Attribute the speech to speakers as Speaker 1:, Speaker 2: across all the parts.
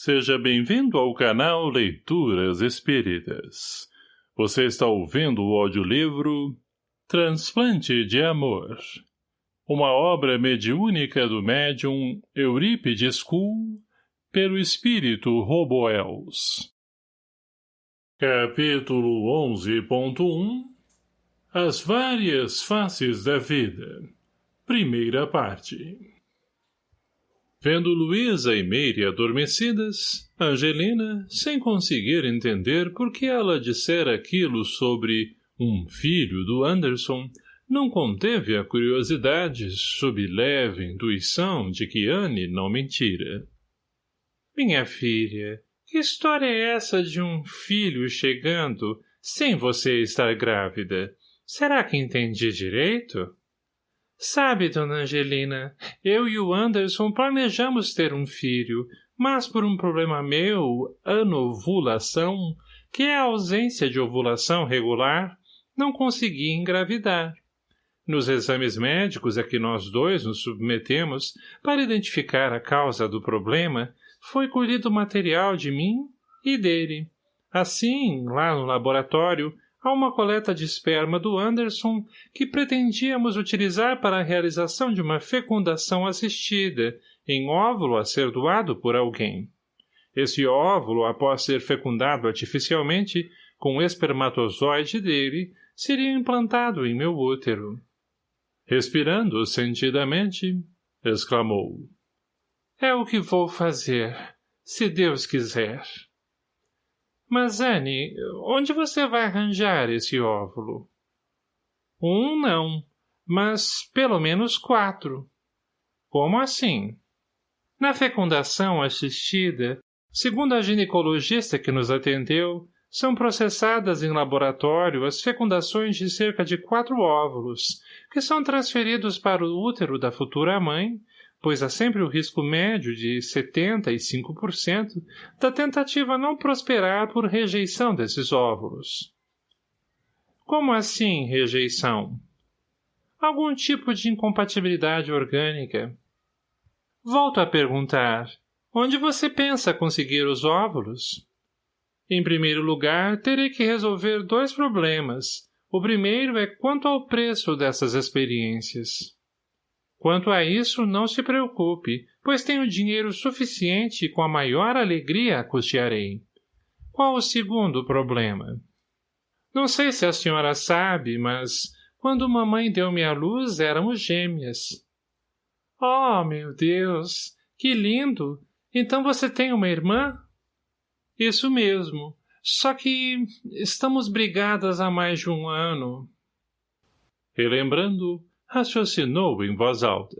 Speaker 1: Seja bem-vindo ao canal Leituras Espíritas. Você está ouvindo o audiolivro Transplante de Amor. Uma obra mediúnica do médium Eurípides Kuhl, pelo espírito Roboels. Capítulo 11.1 As várias faces da vida. Primeira parte. Vendo Luísa e Meire adormecidas, Angelina, sem conseguir entender por que ela dissera aquilo sobre um filho do Anderson, não conteve a curiosidade sob leve intuição de que Anne não mentira. Minha filha, que história é essa de um filho chegando sem você estar grávida? Será que entendi direito? Sabe, dona Angelina, eu e o Anderson planejamos ter um filho, mas por um problema meu, anovulação, que é a ausência de ovulação regular, não consegui engravidar. Nos exames médicos a que nós dois nos submetemos para identificar a causa do problema, foi colhido material de mim e dele. Assim, lá no laboratório, a uma coleta de esperma do Anderson que pretendíamos utilizar para a realização de uma fecundação assistida, em óvulo a ser doado por alguém. Esse óvulo, após ser fecundado artificialmente, com o espermatozoide dele, seria implantado em meu útero. Respirando sentidamente, exclamou. É o que vou fazer, se Deus quiser. Mas, Anne, onde você vai arranjar esse óvulo? Um não, mas pelo menos quatro. Como assim? Na fecundação assistida, segundo a ginecologista que nos atendeu, são processadas em laboratório as fecundações de cerca de quatro óvulos, que são transferidos para o útero da futura mãe pois há sempre o risco médio de 75% da tentativa não prosperar por rejeição desses óvulos. Como assim rejeição? Algum tipo de incompatibilidade orgânica. Volto a perguntar, onde você pensa conseguir os óvulos? Em primeiro lugar, terei que resolver dois problemas. O primeiro é quanto ao preço dessas experiências. Quanto a isso, não se preocupe, pois tenho dinheiro suficiente e com a maior alegria custearei. Qual o segundo problema? Não sei se a senhora sabe, mas quando mamãe deu-me a luz éramos gêmeas. Oh, meu Deus! Que lindo! Então você tem uma irmã? Isso mesmo. Só que estamos brigadas há mais de um ano. Relembrando, raciocinou em voz alta.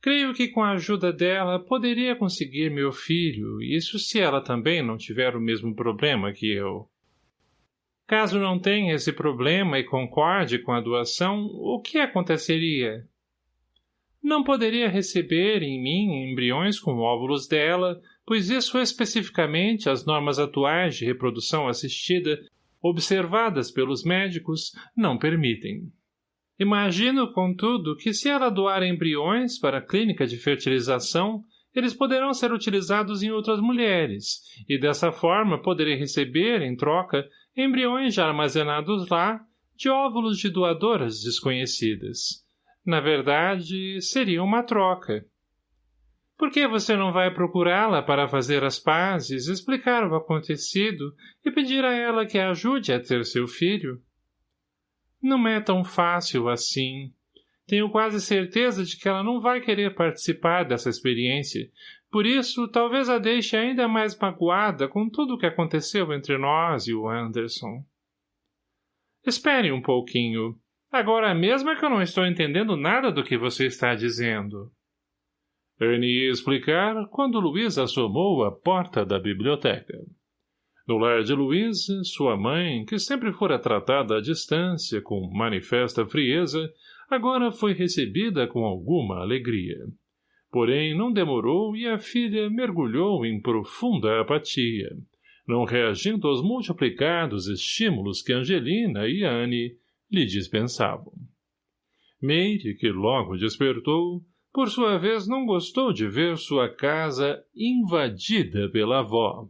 Speaker 1: Creio que com a ajuda dela poderia conseguir meu filho, isso se ela também não tiver o mesmo problema que eu. Caso não tenha esse problema e concorde com a doação, o que aconteceria? Não poderia receber em mim embriões com óvulos dela, pois isso especificamente as normas atuais de reprodução assistida, observadas pelos médicos, não permitem. Imagino, contudo, que se ela doar embriões para a clínica de fertilização, eles poderão ser utilizados em outras mulheres, e dessa forma poderei receber, em troca, embriões já armazenados lá, de óvulos de doadoras desconhecidas. Na verdade, seria uma troca. Por que você não vai procurá-la para fazer as pazes, explicar o acontecido e pedir a ela que a ajude a ter seu filho? Não é tão fácil assim. Tenho quase certeza de que ela não vai querer participar dessa experiência. Por isso, talvez a deixe ainda mais magoada com tudo o que aconteceu entre nós e o Anderson. Espere um pouquinho. Agora mesmo é que eu não estou entendendo nada do que você está dizendo. Annie ia explicar quando Luiz assomou a porta da biblioteca. No lar de Luísa, sua mãe, que sempre fora tratada à distância com manifesta frieza, agora foi recebida com alguma alegria. Porém, não demorou e a filha mergulhou em profunda apatia, não reagindo aos multiplicados estímulos que Angelina e Anne lhe dispensavam. Meire, que logo despertou, por sua vez não gostou de ver sua casa invadida pela avó,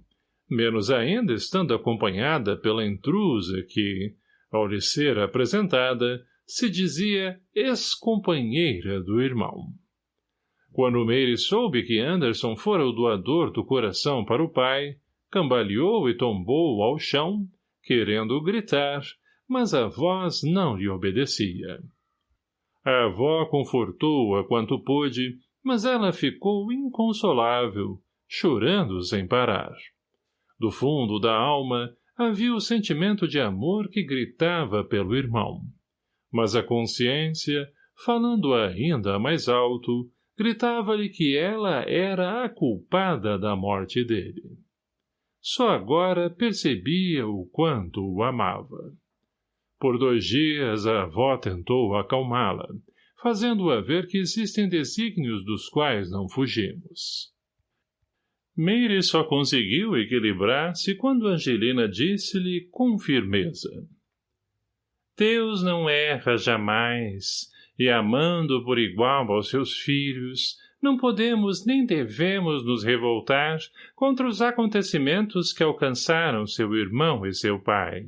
Speaker 1: menos ainda estando acompanhada pela intrusa que, ao lhe ser apresentada, se dizia ex-companheira do irmão. Quando Meire soube que Anderson fora o doador do coração para o pai, cambaleou e tombou ao chão, querendo gritar, mas a voz não lhe obedecia. A avó confortou-a quanto pôde, mas ela ficou inconsolável, chorando sem parar. Do fundo da alma havia o sentimento de amor que gritava pelo irmão. Mas a consciência, falando ainda mais alto, gritava-lhe que ela era a culpada da morte dele. Só agora percebia o quanto o amava. Por dois dias a avó tentou acalmá-la, fazendo-a ver que existem desígnios dos quais não fugimos. Meire só conseguiu equilibrar-se quando Angelina disse-lhe com firmeza. Deus não erra jamais, e amando por igual aos seus filhos, não podemos nem devemos nos revoltar contra os acontecimentos que alcançaram seu irmão e seu pai.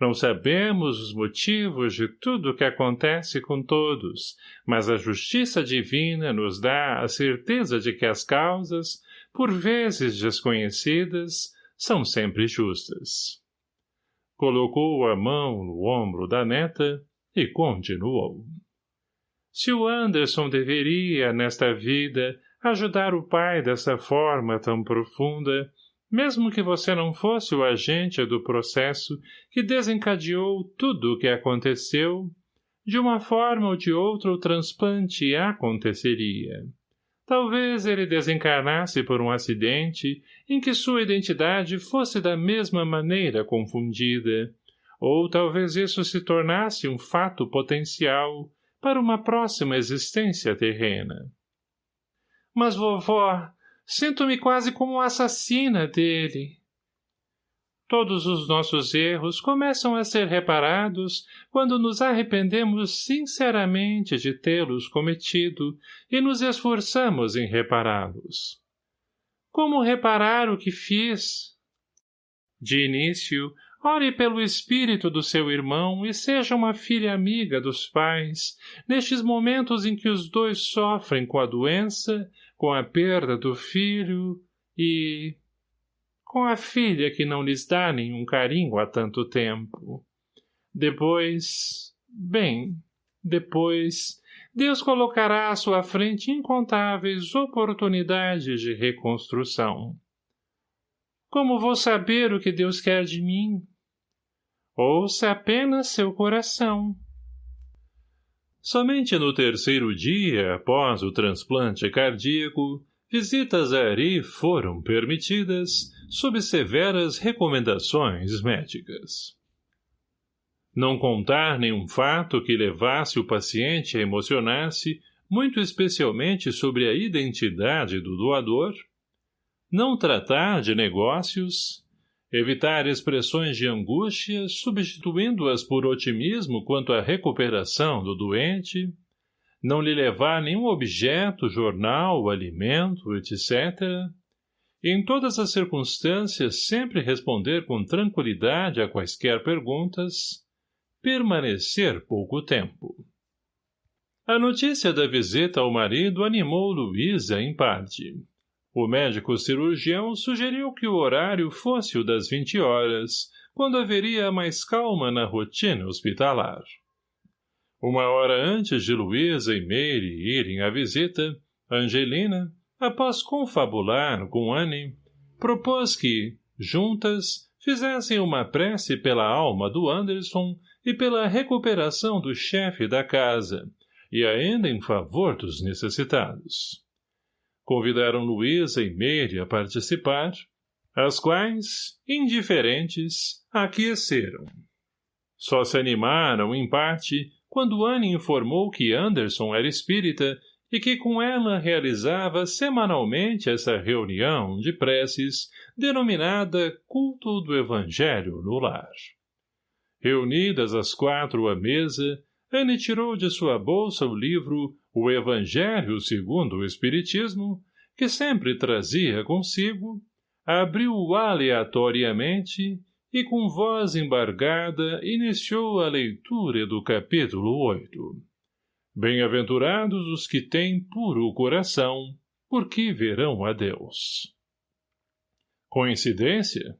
Speaker 1: Não sabemos os motivos de tudo o que acontece com todos, mas a justiça divina nos dá a certeza de que as causas, por vezes desconhecidas, são sempre justas. Colocou a mão no ombro da neta e continuou. Se o Anderson deveria, nesta vida, ajudar o pai dessa forma tão profunda, mesmo que você não fosse o agente do processo que desencadeou tudo o que aconteceu, de uma forma ou de outra o transplante aconteceria. Talvez ele desencarnasse por um acidente em que sua identidade fosse da mesma maneira confundida, ou talvez isso se tornasse um fato potencial para uma próxima existência terrena. Mas, vovó, Sinto-me quase como assassina dele. Todos os nossos erros começam a ser reparados quando nos arrependemos sinceramente de tê-los cometido e nos esforçamos em repará-los. Como reparar o que fiz? De início, ore pelo espírito do seu irmão e seja uma filha amiga dos pais, nestes momentos em que os dois sofrem com a doença com a perda do filho e... com a filha que não lhes dá nenhum carinho há tanto tempo. Depois... bem, depois... Deus colocará à sua frente incontáveis oportunidades de reconstrução. Como vou saber o que Deus quer de mim? Ouça apenas seu coração. Somente no terceiro dia após o transplante cardíaco, visitas a Ari foram permitidas sob severas recomendações médicas. Não contar nenhum fato que levasse o paciente a emocionar-se, muito especialmente sobre a identidade do doador, não tratar de negócios, Evitar expressões de angústia, substituindo-as por otimismo quanto à recuperação do doente, não lhe levar nenhum objeto, jornal, alimento, etc. E em todas as circunstâncias sempre responder com tranquilidade a quaisquer perguntas, permanecer pouco tempo. A notícia da visita ao marido animou Luísa em parte. O médico cirurgião sugeriu que o horário fosse o das 20 horas, quando haveria mais calma na rotina hospitalar. Uma hora antes de Luísa e Meire irem à visita, Angelina, após confabular com Anne, propôs que, juntas, fizessem uma prece pela alma do Anderson e pela recuperação do chefe da casa, e ainda em favor dos necessitados. Convidaram Luísa e Meire a participar, as quais, indiferentes, aqueceram. Só se animaram, em parte, quando Anne informou que Anderson era espírita e que com ela realizava semanalmente essa reunião de preces denominada Culto do Evangelho no Lar. Reunidas as quatro à mesa, Anne tirou de sua bolsa o livro o Evangelho segundo o Espiritismo, que sempre trazia consigo, abriu aleatoriamente e com voz embargada iniciou a leitura do capítulo 8. Bem-aventurados os que têm puro coração, porque verão a Deus. Coincidência?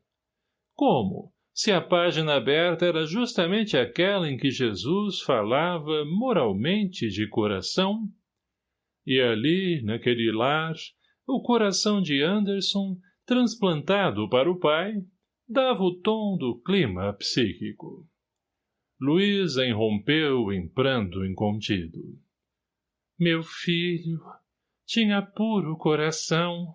Speaker 1: Como, se a página aberta era justamente aquela em que Jesus falava moralmente de coração? E ali, naquele lar, o coração de Anderson, transplantado para o pai, dava o tom do clima psíquico. Luísa irrompeu em pranto incontido. Meu filho, tinha puro coração.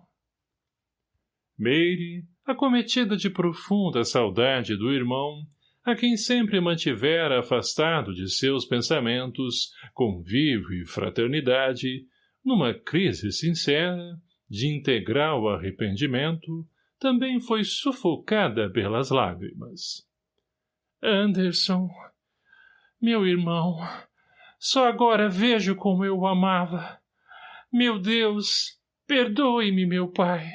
Speaker 1: Meire, acometida de profunda saudade do irmão, a quem sempre mantivera afastado de seus pensamentos, convívio e fraternidade, numa crise sincera, de integral arrependimento, também foi sufocada pelas lágrimas. Anderson, meu irmão, só agora vejo como eu o amava. Meu Deus, perdoe-me, meu pai.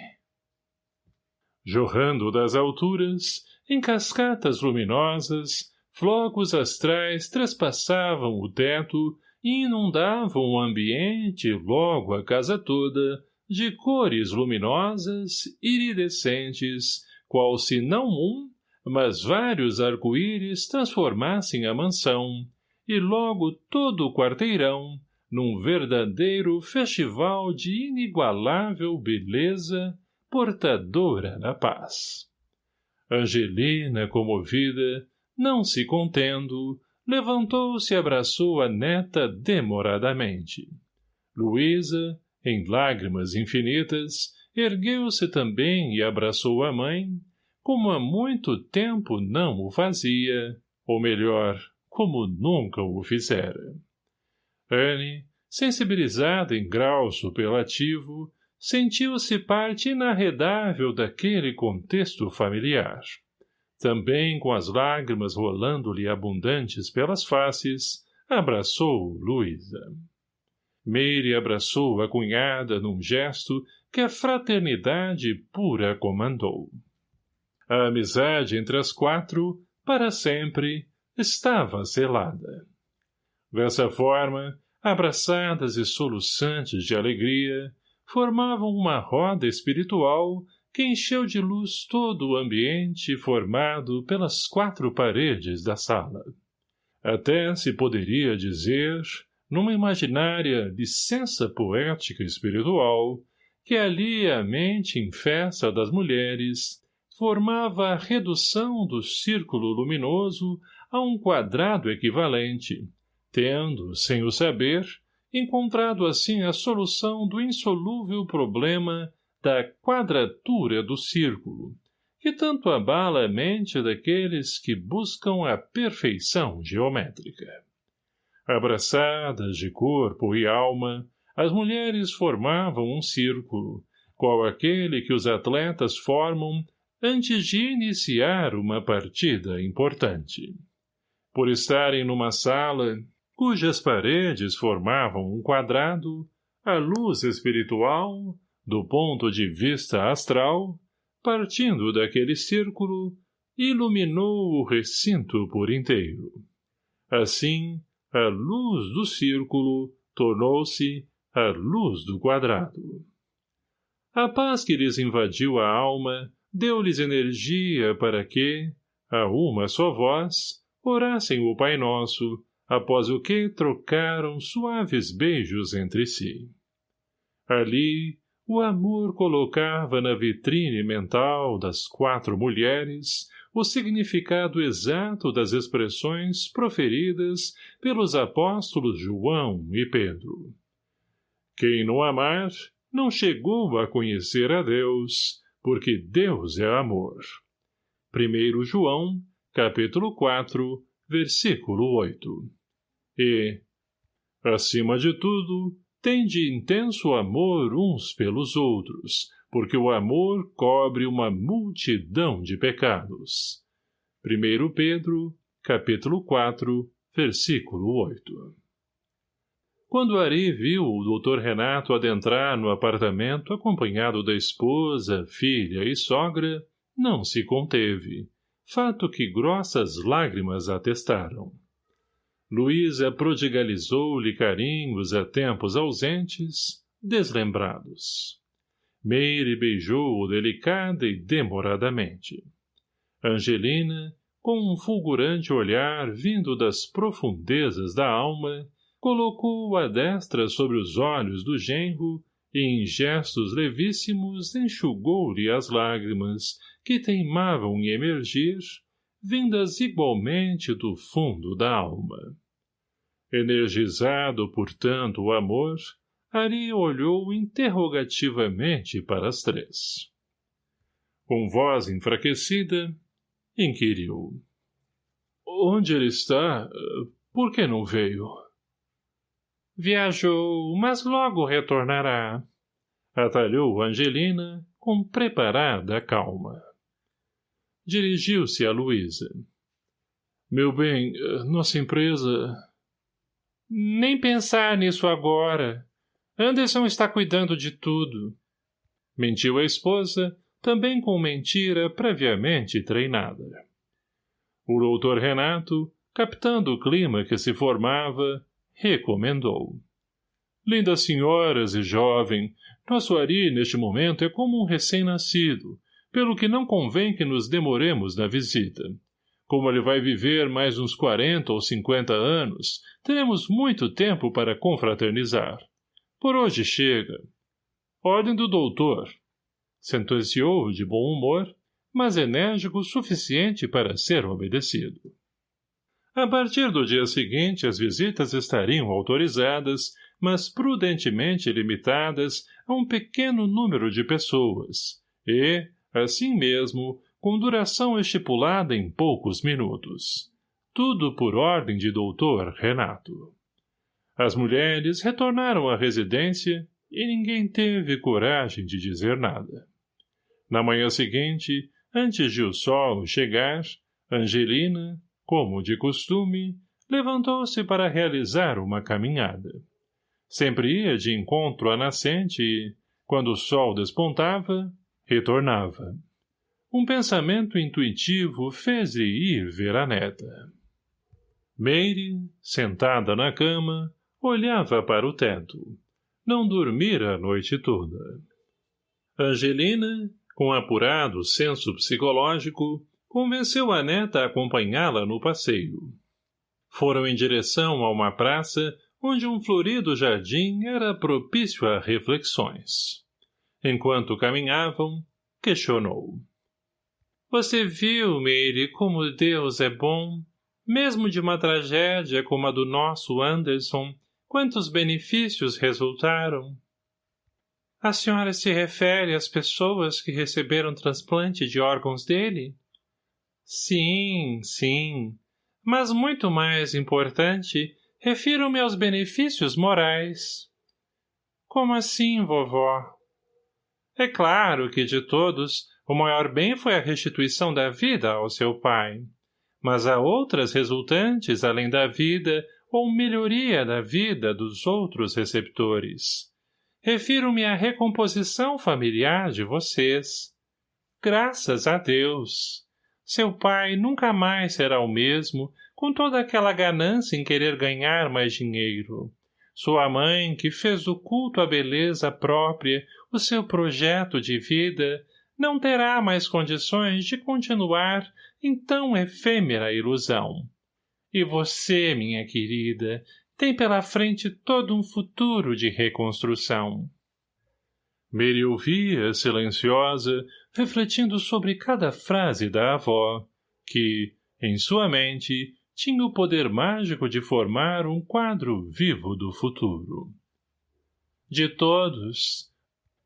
Speaker 1: Jorrando das alturas, em cascatas luminosas, flocos astrais trespassavam o teto e inundavam o ambiente, logo a casa toda, de cores luminosas, iridescentes, qual se não um, mas vários arco-íris transformassem a mansão, e logo todo o quarteirão, num verdadeiro festival de inigualável beleza, portadora da paz. Angelina, comovida, não se contendo, levantou-se e abraçou a neta demoradamente. Luísa, em lágrimas infinitas, ergueu-se também e abraçou a mãe, como há muito tempo não o fazia, ou melhor, como nunca o fizera. Anne, sensibilizada em grau superlativo, sentiu-se parte inarredável daquele contexto familiar. Também com as lágrimas rolando-lhe abundantes pelas faces, abraçou Luísa. Meire abraçou a cunhada num gesto que a fraternidade pura comandou. A amizade entre as quatro, para sempre, estava selada. Dessa forma, abraçadas e soluçantes de alegria, formavam uma roda espiritual que encheu de luz todo o ambiente formado pelas quatro paredes da sala. Até se poderia dizer, numa imaginária licença poética espiritual, que ali a mente em festa das mulheres formava a redução do círculo luminoso a um quadrado equivalente, tendo, sem o saber, encontrado assim a solução do insolúvel problema da quadratura do círculo, que tanto abala a mente daqueles que buscam a perfeição geométrica. Abraçadas de corpo e alma, as mulheres formavam um círculo, qual aquele que os atletas formam antes de iniciar uma partida importante. Por estarem numa sala, cujas paredes formavam um quadrado, a luz espiritual, do ponto de vista astral, partindo daquele círculo, iluminou o recinto por inteiro. Assim, a luz do círculo tornou-se a luz do quadrado. A paz que lhes invadiu a alma deu-lhes energia para que, a uma só voz, orassem o Pai Nosso, após o que trocaram suaves beijos entre si. Ali, o amor colocava na vitrine mental das quatro mulheres o significado exato das expressões proferidas pelos apóstolos João e Pedro. Quem não amar, não chegou a conhecer a Deus, porque Deus é amor. 1 João, capítulo 4, versículo 8. E, acima de tudo, tende intenso amor uns pelos outros, porque o amor cobre uma multidão de pecados. 1 Pedro, capítulo 4, versículo 8. Quando Ari viu o doutor Renato adentrar no apartamento acompanhado da esposa, filha e sogra, não se conteve, fato que grossas lágrimas atestaram. Luísa prodigalizou-lhe carinhos a tempos ausentes, deslembrados. Meire beijou-o delicada e demoradamente. Angelina, com um fulgurante olhar vindo das profundezas da alma, colocou a destra sobre os olhos do genro e em gestos levíssimos enxugou-lhe as lágrimas que teimavam em emergir, vindas igualmente do fundo da alma. Energizado por tanto o amor, Ari olhou interrogativamente para as três. Com voz enfraquecida, inquiriu. — Onde ele está? Por que não veio? Viajou, mas logo retornará. Atalhou Angelina com preparada calma. Dirigiu-se a Luísa. Meu bem, nossa empresa... Nem pensar nisso agora. Anderson está cuidando de tudo. Mentiu a esposa, também com mentira previamente treinada. O doutor Renato, captando o clima que se formava, recomendou. Lindas senhoras e jovem, nosso Ari, neste momento, é como um recém-nascido, pelo que não convém que nos demoremos na visita. Como ele vai viver mais uns quarenta ou cinquenta anos, teremos muito tempo para confraternizar. Por hoje chega. Ordem do doutor. Sentenciou de bom humor, mas enérgico o suficiente para ser obedecido. A partir do dia seguinte, as visitas estariam autorizadas, mas prudentemente limitadas a um pequeno número de pessoas, e, assim mesmo, com duração estipulada em poucos minutos. Tudo por ordem de doutor Renato. As mulheres retornaram à residência e ninguém teve coragem de dizer nada. Na manhã seguinte, antes de o sol chegar, Angelina, como de costume, levantou-se para realizar uma caminhada. Sempre ia de encontro à nascente e, quando o sol despontava, retornava. Um pensamento intuitivo fez-lhe ir ver a neta. Meire, sentada na cama, olhava para o teto. Não dormira a noite toda. Angelina, com apurado senso psicológico, convenceu a neta a acompanhá-la no passeio. Foram em direção a uma praça onde um florido jardim era propício a reflexões. Enquanto caminhavam, questionou. Você viu, Meire, como Deus é bom? Mesmo de uma tragédia como a do nosso Anderson, quantos benefícios resultaram? A senhora se refere às pessoas que receberam transplante de órgãos dele? Sim, sim. Mas muito mais importante, refiro-me aos benefícios morais. Como assim, vovó? É claro que, de todos, o maior bem foi a restituição da vida ao seu pai. Mas há outras resultantes, além da vida, ou melhoria da vida dos outros receptores. Refiro-me à recomposição familiar de vocês. Graças a Deus! Seu pai nunca mais será o mesmo, com toda aquela ganância em querer ganhar mais dinheiro. Sua mãe, que fez do culto à beleza própria o seu projeto de vida, não terá mais condições de continuar em tão efêmera ilusão. E você, minha querida, tem pela frente todo um futuro de reconstrução. Mary ouvia, silenciosa, refletindo sobre cada frase da avó, que, em sua mente, tinha o poder mágico de formar um quadro vivo do futuro. De todos,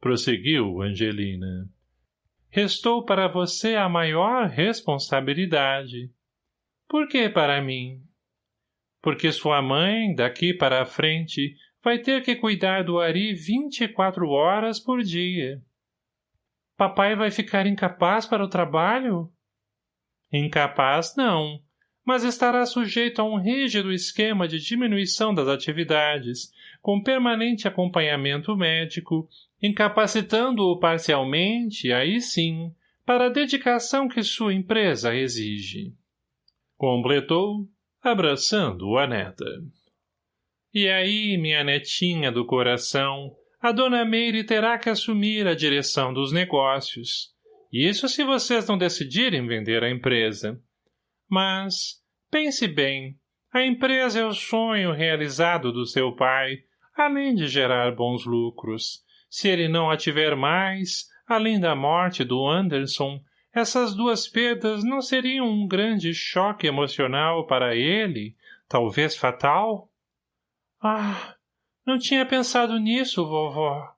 Speaker 1: prosseguiu Angelina, restou para você a maior responsabilidade. Por que para mim? porque sua mãe, daqui para a frente, vai ter que cuidar do Ari vinte e quatro horas por dia. Papai vai ficar incapaz para o trabalho? Incapaz, não, mas estará sujeito a um rígido esquema de diminuição das atividades, com permanente acompanhamento médico, incapacitando-o parcialmente, aí sim, para a dedicação que sua empresa exige. Completou, abraçando a neta. E aí, minha netinha do coração, a dona Meire terá que assumir a direção dos negócios. Isso se vocês não decidirem vender a empresa. Mas, pense bem, a empresa é o sonho realizado do seu pai, além de gerar bons lucros. Se ele não a tiver mais, além da morte do Anderson, essas duas perdas não seriam um grande choque emocional para ele, talvez fatal? Ah, não tinha pensado nisso, vovó.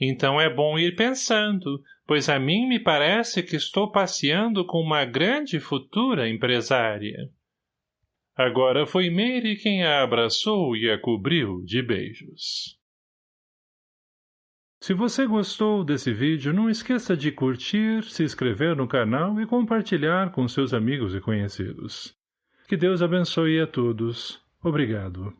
Speaker 1: Então é bom ir pensando, pois a mim me parece que estou passeando com uma grande futura empresária. Agora foi Mary quem a abraçou e a cobriu de beijos. Se você gostou desse vídeo, não esqueça de curtir, se inscrever no canal e compartilhar com seus amigos e conhecidos. Que Deus abençoe a todos. Obrigado.